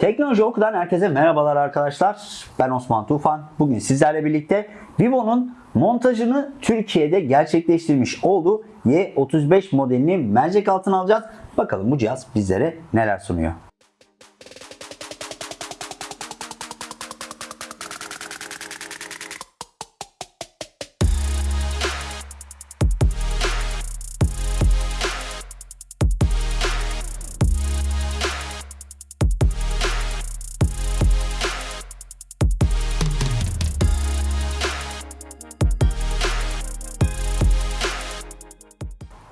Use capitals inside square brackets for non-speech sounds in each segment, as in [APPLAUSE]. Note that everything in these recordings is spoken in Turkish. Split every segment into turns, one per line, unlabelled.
Teknoloji Oku'dan herkese merhabalar arkadaşlar. Ben Osman Tufan. Bugün sizlerle birlikte Vivo'nun montajını Türkiye'de gerçekleştirmiş olduğu Y35 modelini mercek altına alacağız. Bakalım bu cihaz bizlere neler sunuyor.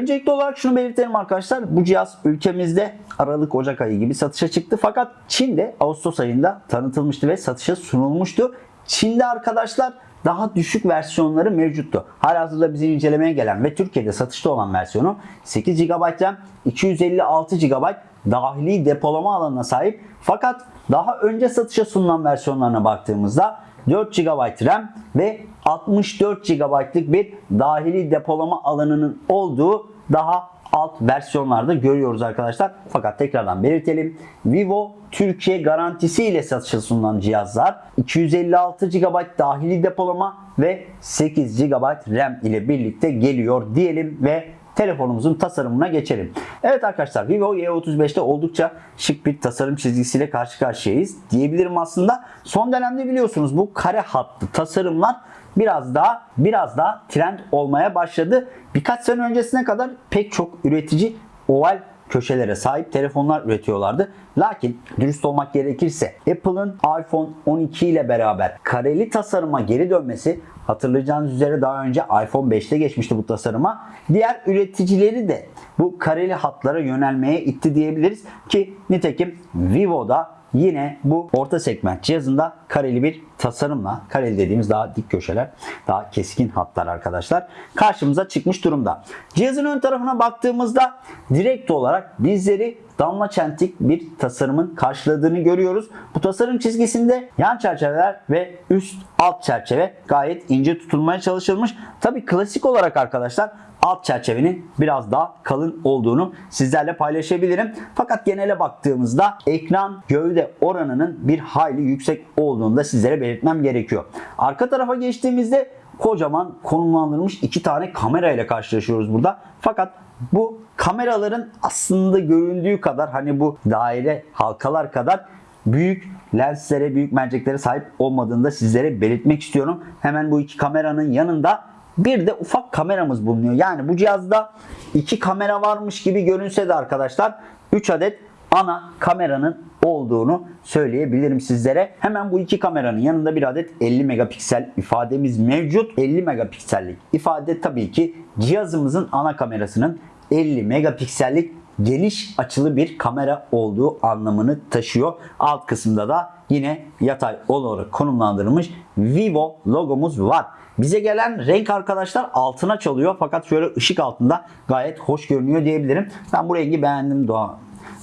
Öncelikli olarak şunu belirtelim arkadaşlar. Bu cihaz ülkemizde Aralık Ocak ayı gibi satışa çıktı. Fakat Çin'de Ağustos ayında tanıtılmıştı ve satışa sunulmuştu. Çin'de arkadaşlar daha düşük versiyonları mevcuttu. Halihazırda bizim incelemeye gelen ve Türkiye'de satışta olan versiyonu 8 GB RAM, 256 GB dahili depolama alanına sahip. Fakat daha önce satışa sunulan versiyonlarına baktığımızda 4 GB RAM ve 64 GB'lık bir dahili depolama alanının olduğu daha alt versiyonlarda görüyoruz arkadaşlar. Fakat tekrardan belirtelim. Vivo Türkiye garantisi ile satışa sunulan cihazlar 256 GB dahili depolama ve 8 GB RAM ile birlikte geliyor diyelim ve telefonumuzun tasarımına geçelim. Evet arkadaşlar Vivo Y35'te oldukça şık bir tasarım çizgisiyle karşı karşıyayız diyebilirim aslında. Son dönemde biliyorsunuz bu kare hatlı tasarımlar biraz daha biraz daha trend olmaya başladı. Birkaç sene öncesine kadar pek çok üretici oval köşelere sahip telefonlar üretiyorlardı. Lakin dürüst olmak gerekirse Apple'ın iPhone 12 ile beraber kareli tasarıma geri dönmesi hatırlayacağınız üzere daha önce iPhone 5'te geçmişti bu tasarıma. Diğer üreticileri de bu kareli hatlara yönelmeye itti diyebiliriz ki nitekim Vivo'da yine bu orta segment cihazında kareli bir tasarımla, kareli dediğimiz daha dik köşeler, daha keskin hatlar arkadaşlar karşımıza çıkmış durumda. Cihazın ön tarafına baktığımızda direkt olarak bizleri damla çentik bir tasarımın karşıladığını görüyoruz. Bu tasarım çizgisinde yan çerçeveler ve üst alt çerçeve gayet ince tutulmaya çalışılmış. Tabi klasik olarak arkadaşlar alt çerçevenin biraz daha kalın olduğunu sizlerle paylaşabilirim. Fakat genele baktığımızda ekran gövde oranının bir hayli yüksek olduğunu da sizlere belirtmem gerekiyor. Arka tarafa geçtiğimizde kocaman konumlandırılmış iki tane kamera ile karşılaşıyoruz burada. Fakat bu kameraların aslında göründüğü kadar hani bu daire halkalar kadar büyük lenslere, büyük merceklere sahip olmadığını da sizlere belirtmek istiyorum. Hemen bu iki kameranın yanında bir de ufak kameramız bulunuyor. Yani bu cihazda iki kamera varmış gibi görünse de arkadaşlar 3 adet ana kameranın olduğunu söyleyebilirim sizlere. Hemen bu iki kameranın yanında bir adet 50 megapiksel ifademiz mevcut. 50 megapiksellik ifade tabii ki cihazımızın ana kamerasının 50 megapiksellik geniş açılı bir kamera olduğu anlamını taşıyor. Alt kısımda da yine yatay olarak konumlandırılmış Vivo logomuz var. Bize gelen renk arkadaşlar altına çalıyor fakat şöyle ışık altında gayet hoş görünüyor diyebilirim. Ben bu rengi beğendim Doğa.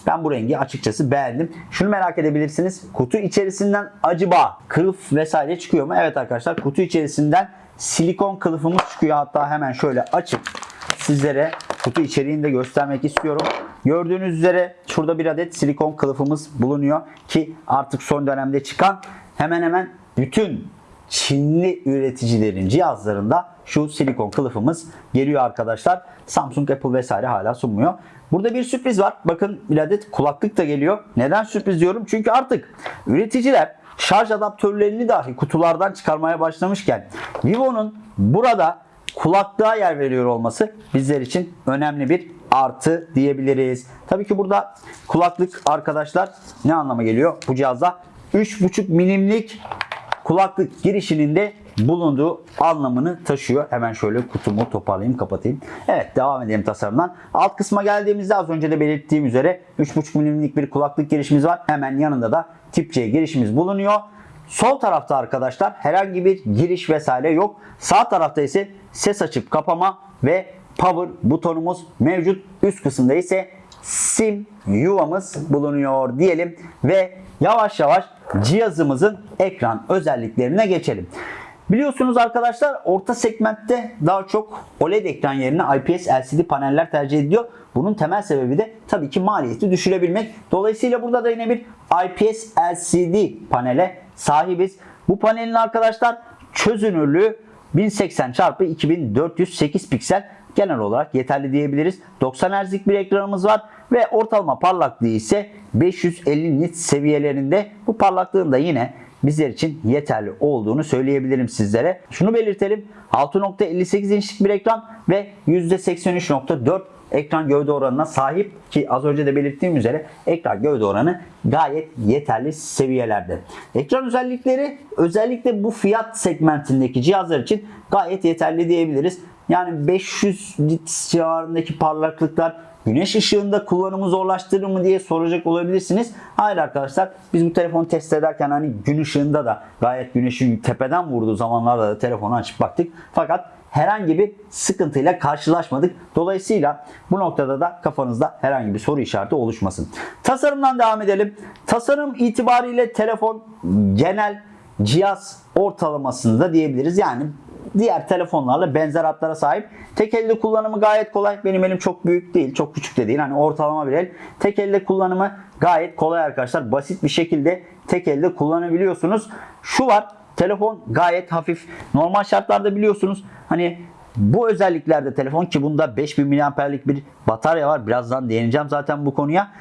Ben bu rengi açıkçası beğendim. Şunu merak edebilirsiniz. Kutu içerisinden acaba kılıf vesaire çıkıyor mu? Evet arkadaşlar kutu içerisinden silikon kılıfımız çıkıyor. Hatta hemen şöyle açıp sizlere kutu içeriğini de göstermek istiyorum. Gördüğünüz üzere şurada bir adet silikon kılıfımız bulunuyor ki artık son dönemde çıkan hemen hemen bütün Çinli üreticilerin cihazlarında şu silikon kılıfımız geliyor arkadaşlar. Samsung, Apple vesaire hala sunmuyor. Burada bir sürpriz var. Bakın bir adet kulaklık da geliyor. Neden sürpriz diyorum? Çünkü artık üreticiler şarj adaptörlerini dahi kutulardan çıkarmaya başlamışken Vivo'nun burada kulaklığa yer veriyor olması bizler için önemli bir artı diyebiliriz. Tabii ki burada kulaklık arkadaşlar ne anlama geliyor? Bu cihazda 3.5 milimlik kulaklık girişinin de bulunduğu anlamını taşıyor. Hemen şöyle kutumu toparlayayım kapatayım. Evet devam edelim tasarımdan. Alt kısma geldiğimizde az önce de belirttiğim üzere 3.5 milimlik bir kulaklık girişimiz var. Hemen yanında da tip C girişimiz bulunuyor. Sol tarafta arkadaşlar herhangi bir giriş vesaire yok. Sağ tarafta ise ses açıp kapama ve power butonumuz mevcut. Üst kısımda ise sim yuvamız bulunuyor diyelim ve yavaş yavaş cihazımızın ekran özelliklerine geçelim. Biliyorsunuz arkadaşlar orta segmentte daha çok OLED ekran yerine IPS LCD paneller tercih ediliyor. Bunun temel sebebi de tabii ki maliyeti düşürebilmek. Dolayısıyla burada da yine bir IPS LCD panele sahibiz. Bu panelin arkadaşlar çözünürlüğü 1080 x 2408 piksel genel olarak yeterli diyebiliriz. 90 Hz'lik bir ekranımız var ve ortalama parlaklığı ise 550 nit seviyelerinde. Bu parlaklığın da yine bizler için yeterli olduğunu söyleyebilirim sizlere. Şunu belirtelim. 6.58 inçlik bir ekran ve %83.4 ekran gövde oranına sahip ki az önce de belirttiğim üzere ekran gövde oranı gayet yeterli seviyelerde. Ekran özellikleri özellikle bu fiyat segmentindeki cihazlar için gayet yeterli diyebiliriz. Yani 500 nit civarındaki parlaklıklar güneş ışığında kullanımı zorlaştırır mı diye soracak olabilirsiniz. Hayır arkadaşlar biz bu telefonu test ederken hani gün ışığında da gayet güneşin tepeden vurduğu zamanlarda da telefonu açıp baktık. Fakat herhangi bir sıkıntıyla karşılaşmadık. Dolayısıyla bu noktada da kafanızda herhangi bir soru işareti oluşmasın. Tasarımdan devam edelim. Tasarım itibariyle telefon genel cihaz ortalamasında diyebiliriz. Yani diğer telefonlarla benzer hatlara sahip. Tek elde kullanımı gayet kolay. Benim elim çok büyük değil, çok küçük de değil. Hani ortalama bir el. Tek elde kullanımı gayet kolay arkadaşlar. Basit bir şekilde tek elde kullanabiliyorsunuz. Şu var. Telefon gayet hafif. Normal şartlarda biliyorsunuz hani bu özelliklerde telefon ki bunda 5000 mAh'lik bir batarya var. Birazdan değineceğim zaten bu konuya.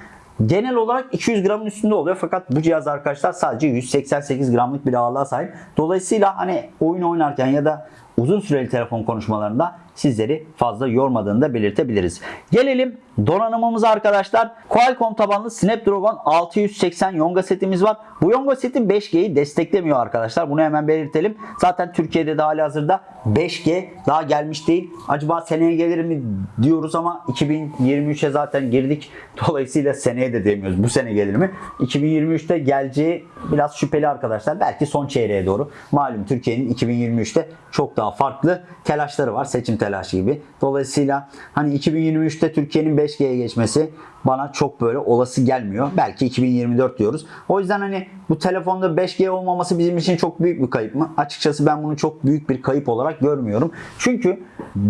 Genel olarak 200 gramın üstünde oluyor fakat bu cihaz arkadaşlar sadece 188 gramlık bir ağırlığa sahip. Dolayısıyla hani oyun oynarken ya da uzun süreli telefon konuşmalarında sizleri fazla yormadığını da belirtebiliriz. Gelelim donanımımıza arkadaşlar. Qualcomm tabanlı Snapdragon 680 Yonga setimiz var. Bu Yonga seti 5G'yi desteklemiyor arkadaşlar. Bunu hemen belirtelim. Zaten Türkiye'de de hali hazırda 5G daha gelmiş değil. Acaba seneye gelir mi diyoruz ama 2023'e zaten girdik. [LAUGHS] Dolayısıyla seneye de demiyoruz. Bu sene gelir mi? 2023'te geleceği biraz şüpheli arkadaşlar. Belki son çeyreğe doğru. Malum Türkiye'nin 2023'te çok daha farklı telaşları var. Seçim telaşı gibi. Dolayısıyla hani 2023'te Türkiye'nin 5G'ye geçmesi bana çok böyle olası gelmiyor. Belki 2024 diyoruz. O yüzden hani bu telefonda 5G olmaması bizim için çok büyük bir kayıp mı? Açıkçası ben bunu çok büyük bir kayıp olarak görmüyorum. Çünkü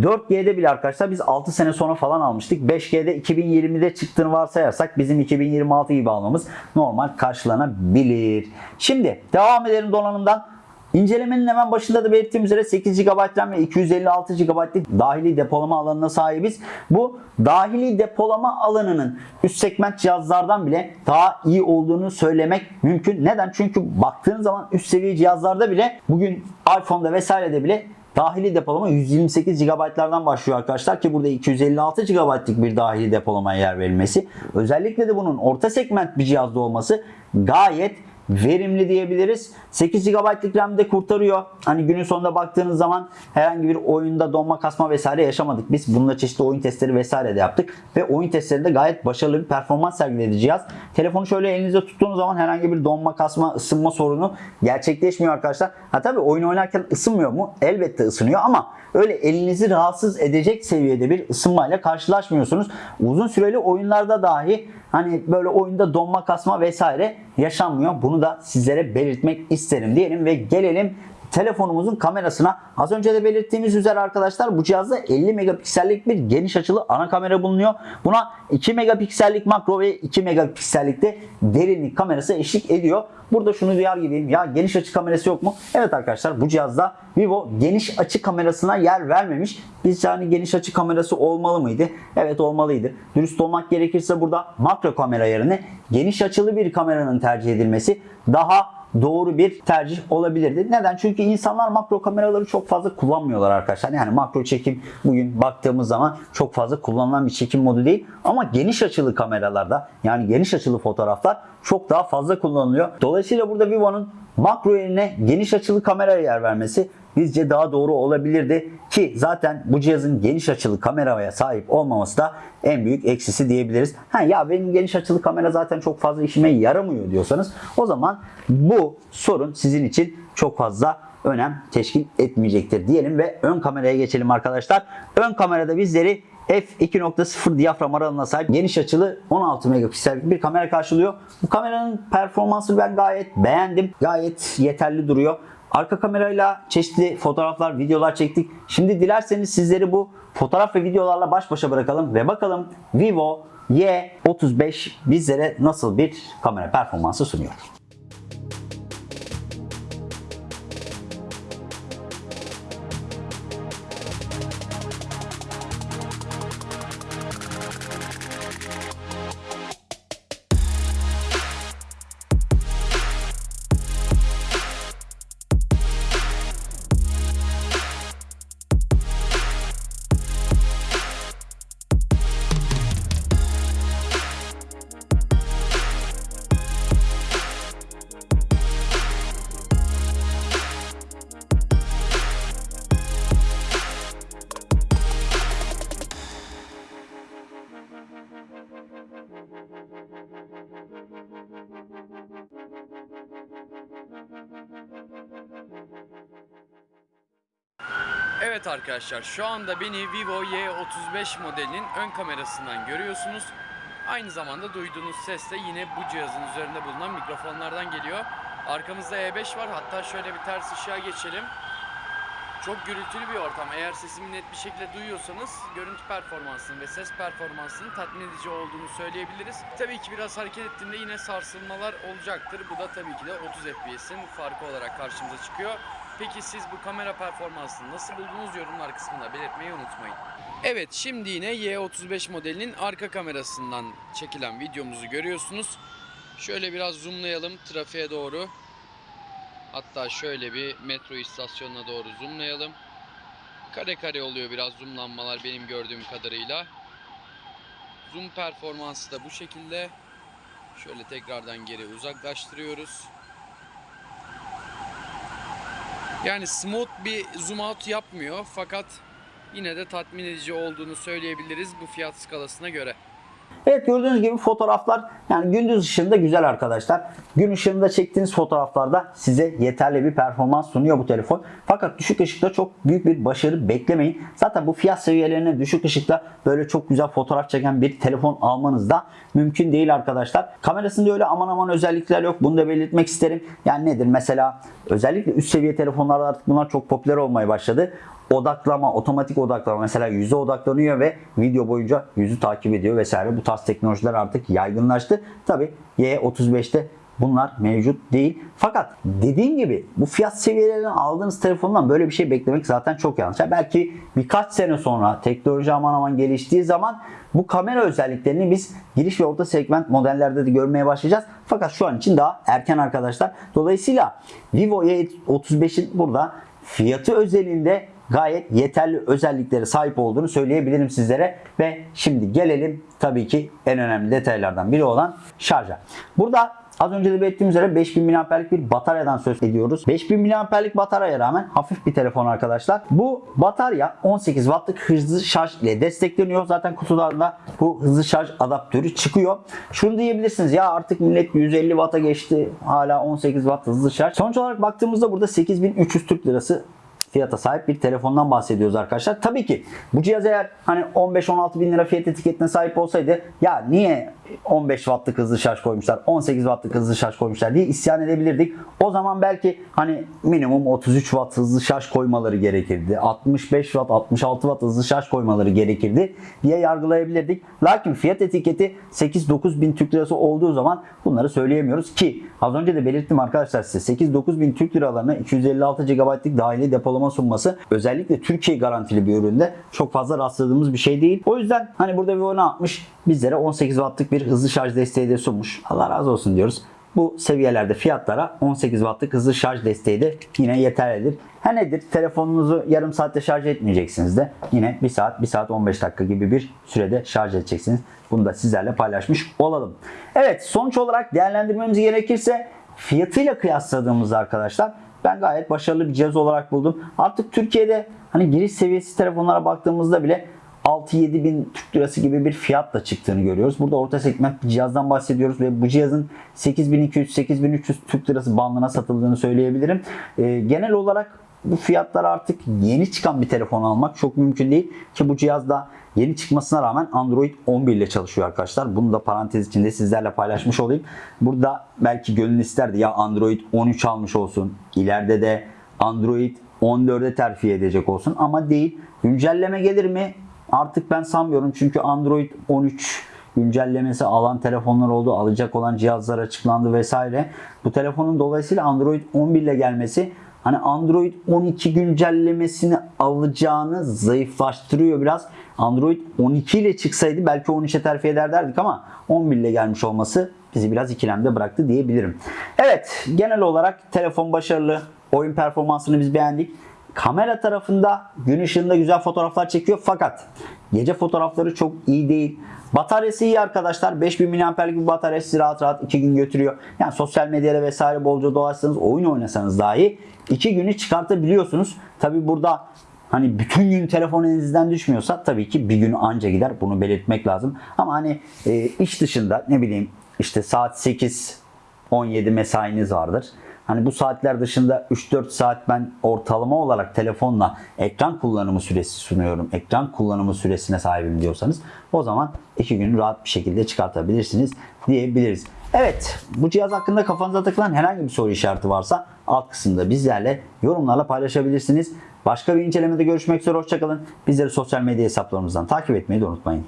4G'de bile arkadaşlar biz 6 sene sonra falan almıştık. 5G'de 2020'de çıktığını varsayarsak bizim 2026 gibi almamız normal karşılanabilir. Şimdi devam edelim donanımdan. İncelemenin hemen başında da belirttiğim üzere 8 GB RAM ve 256 GB'lık dahili depolama alanına sahibiz. Bu dahili depolama alanının üst segment cihazlardan bile daha iyi olduğunu söylemek mümkün. Neden? Çünkü baktığın zaman üst seviye cihazlarda bile bugün iPhone'da vesairede bile Dahili depolama 128 GB'lardan başlıyor arkadaşlar ki burada 256 GB'lık bir dahili depolamaya yer verilmesi. Özellikle de bunun orta segment bir cihazda olması gayet verimli diyebiliriz. 8 GB'lık RAM de kurtarıyor. Hani günün sonunda baktığınız zaman herhangi bir oyunda donma kasma vesaire yaşamadık. Biz bununla çeşitli oyun testleri vesaire de yaptık. Ve oyun testlerinde gayet başarılı bir performans sergiledi cihaz. Telefonu şöyle elinizde tuttuğunuz zaman herhangi bir donma kasma ısınma sorunu gerçekleşmiyor arkadaşlar. Ha tabi oyun oynarken ısınmıyor mu? Elbette ısınıyor ama öyle elinizi rahatsız edecek seviyede bir ısınmayla karşılaşmıyorsunuz. Uzun süreli oyunlarda dahi hani böyle oyunda donma kasma vesaire yaşanmıyor. Bunu da sizlere belirtmek isterim diyelim ve gelelim telefonumuzun kamerasına. Az önce de belirttiğimiz üzere arkadaşlar bu cihazda 50 megapiksellik bir geniş açılı ana kamera bulunuyor. Buna 2 megapiksellik makro ve 2 megapiksellik de derinlik kamerası eşlik ediyor. Burada şunu duyar gibiyim. Ya geniş açı kamerası yok mu? Evet arkadaşlar bu cihazda Vivo geniş açı kamerasına yer vermemiş. Biz yani geniş açı kamerası olmalı mıydı? Evet olmalıydı. Dürüst olmak gerekirse burada makro kamera yerine geniş açılı bir kameranın tercih edilmesi daha doğru bir tercih olabilirdi. Neden? Çünkü insanlar makro kameraları çok fazla kullanmıyorlar arkadaşlar. Yani makro çekim bugün baktığımız zaman çok fazla kullanılan bir çekim modu değil. Ama geniş açılı kameralarda yani geniş açılı fotoğraflar çok daha fazla kullanılıyor. Dolayısıyla burada Vivo'nun makro yerine geniş açılı kameraya yer vermesi bizce daha doğru olabilirdi ki zaten bu cihazın geniş açılı kameraya sahip olmaması da en büyük eksisi diyebiliriz. Ha ya benim geniş açılı kamera zaten çok fazla işime yaramıyor diyorsanız o zaman bu sorun sizin için çok fazla önem teşkil etmeyecektir diyelim ve ön kameraya geçelim arkadaşlar. Ön kamerada bizleri f2.0 diyafram aralığına sahip geniş açılı 16 megapiksellik bir kamera karşılıyor. Bu kameranın performansı ben gayet beğendim. Gayet yeterli duruyor. Arka kamerayla çeşitli fotoğraflar, videolar çektik. Şimdi dilerseniz sizleri bu fotoğraf ve videolarla baş başa bırakalım ve bakalım Vivo Y35 bizlere nasıl bir kamera performansı sunuyor.
Evet arkadaşlar şu anda beni Vivo Y35 modelinin ön kamerasından görüyorsunuz. Aynı zamanda duyduğunuz ses de yine bu cihazın üzerinde bulunan mikrofonlardan geliyor. Arkamızda E5 var hatta şöyle bir ters ışığa geçelim. Çok gürültülü bir ortam. Eğer sesimi net bir şekilde duyuyorsanız görüntü performansının ve ses performansının tatmin edici olduğunu söyleyebiliriz. Tabii ki biraz hareket ettiğimde yine sarsılmalar olacaktır. Bu da tabii ki de 30 FPS'in farkı olarak karşımıza çıkıyor. Peki siz bu kamera performansını nasıl buldunuz yorumlar kısmında belirtmeyi unutmayın. Evet şimdi yine Y35 modelinin arka kamerasından çekilen videomuzu görüyorsunuz. Şöyle biraz zoomlayalım trafiğe doğru. Hatta şöyle bir metro istasyonuna doğru zoomlayalım. Kare kare oluyor biraz zoomlanmalar benim gördüğüm kadarıyla. Zoom performansı da bu şekilde. Şöyle tekrardan geri uzaklaştırıyoruz. Yani smooth bir zoom out yapmıyor fakat yine de tatmin edici olduğunu söyleyebiliriz bu fiyat skalasına göre.
Evet gördüğünüz gibi fotoğraflar yani gündüz ışığında güzel arkadaşlar. Gün ışığında çektiğiniz fotoğraflarda size yeterli bir performans sunuyor bu telefon. Fakat düşük ışıkta çok büyük bir başarı beklemeyin. Zaten bu fiyat seviyelerine düşük ışıkta böyle çok güzel fotoğraf çeken bir telefon almanız da mümkün değil arkadaşlar. Kamerasında öyle aman aman özellikler yok. Bunu da belirtmek isterim. Yani nedir mesela özellikle üst seviye telefonlarda artık bunlar çok popüler olmaya başladı odaklama, otomatik odaklama mesela yüze odaklanıyor ve video boyunca yüzü takip ediyor vesaire. Bu tarz teknolojiler artık yaygınlaştı. Tabi Y35'te bunlar mevcut değil. Fakat dediğim gibi bu fiyat seviyelerinden aldığınız telefondan böyle bir şey beklemek zaten çok yanlış. Yani belki birkaç sene sonra teknoloji aman aman geliştiği zaman bu kamera özelliklerini biz giriş ve orta segment modellerde de görmeye başlayacağız. Fakat şu an için daha erken arkadaşlar. Dolayısıyla Vivo Y35'in burada fiyatı özelinde gayet yeterli özelliklere sahip olduğunu söyleyebilirim sizlere. Ve şimdi gelelim tabii ki en önemli detaylardan biri olan şarja. Burada Az önce de belirttiğim üzere 5000 mAh'lik bir bataryadan söz ediyoruz. 5000 mAh'lik bataryaya rağmen hafif bir telefon arkadaşlar. Bu batarya 18 Watt'lık hızlı şarj ile destekleniyor. Zaten kutudan da bu hızlı şarj adaptörü çıkıyor. Şunu diyebilirsiniz ya artık millet 150 Watt'a geçti. Hala 18 Watt hızlı şarj. Sonuç olarak baktığımızda burada 8300 Türk Lirası fiyata sahip bir telefondan bahsediyoruz arkadaşlar. Tabii ki bu cihaz eğer hani 15-16 bin lira fiyat etiketine sahip olsaydı ya niye 15 wattlık hızlı şarj koymuşlar 18 wattlık hızlı şarj koymuşlar diye isyan edebilirdik. O zaman belki hani minimum 33 watt hızlı şarj koymaları gerekirdi. 65 watt 66 watt hızlı şarj koymaları gerekirdi diye yargılayabilirdik. Lakin fiyat etiketi 8-9 bin Türk lirası olduğu zaman bunları söyleyemiyoruz ki az önce de belirttim arkadaşlar size 8-9 bin Türk liralarına 256 GB'lık dahili depolama sunması özellikle Türkiye garantili bir üründe çok fazla rastladığımız bir şey değil. O yüzden hani burada Vivo ne yapmış? Bizlere 18 wattlık bir hızlı şarj desteği de sunmuş. Allah razı olsun diyoruz. Bu seviyelerde fiyatlara 18 wattlık hızlı şarj desteği de yine yeterlidir. Ha nedir? Telefonunuzu yarım saatte şarj etmeyeceksiniz de yine 1 saat, 1 saat 15 dakika gibi bir sürede şarj edeceksiniz. Bunu da sizlerle paylaşmış olalım. Evet sonuç olarak değerlendirmemiz gerekirse fiyatıyla kıyasladığımızda arkadaşlar ben gayet başarılı bir cihaz olarak buldum. Artık Türkiye'de hani giriş seviyesi telefonlara baktığımızda bile 6-7 bin Türk lirası gibi bir fiyatla çıktığını görüyoruz. Burada orta segment bir cihazdan bahsediyoruz ve bu cihazın 8200-8300 Türk lirası bandına satıldığını söyleyebilirim. Ee, genel olarak bu fiyatlar artık yeni çıkan bir telefon almak çok mümkün değil ki bu cihazda yeni çıkmasına rağmen Android 11 ile çalışıyor arkadaşlar. Bunu da parantez içinde sizlerle paylaşmış olayım. Burada belki gönül isterdi ya Android 13 almış olsun. İleride de Android 14'e terfi edecek olsun ama değil. Güncelleme gelir mi? Artık ben sanmıyorum çünkü Android 13 güncellemesi alan telefonlar oldu, alacak olan cihazlar açıklandı vesaire. Bu telefonun dolayısıyla Android 11 ile gelmesi hani Android 12 güncellemesini alacağını zayıflaştırıyor biraz. Android 12 ile çıksaydı belki 13'e terfi eder derdik ama 11 ile gelmiş olması bizi biraz ikilemde bıraktı diyebilirim. Evet genel olarak telefon başarılı. Oyun performansını biz beğendik. Kamera tarafında gün ışığında güzel fotoğraflar çekiyor fakat gece fotoğrafları çok iyi değil. Bataryası iyi arkadaşlar. 5000 mAh'lik bir batarya sizi rahat rahat 2 gün götürüyor. Yani sosyal medyada vesaire bolca dolaşsanız, oyun oynasanız dahi 2 günü çıkartabiliyorsunuz. Tabi burada hani bütün gün telefon elinizden düşmüyorsa tabii ki bir gün anca gider. Bunu belirtmek lazım. Ama hani e, iş dışında ne bileyim işte saat 8 17 mesainiz vardır. Hani bu saatler dışında 3-4 saat ben ortalama olarak telefonla ekran kullanımı süresi sunuyorum. Ekran kullanımı süresine sahibim diyorsanız o zaman 2 gün rahat bir şekilde çıkartabilirsiniz diyebiliriz. Evet bu cihaz hakkında kafanıza takılan herhangi bir soru işareti varsa alt kısımda bizlerle yorumlarla paylaşabilirsiniz. Başka bir incelemede görüşmek üzere hoşçakalın. Bizleri sosyal medya hesaplarımızdan takip etmeyi de unutmayın.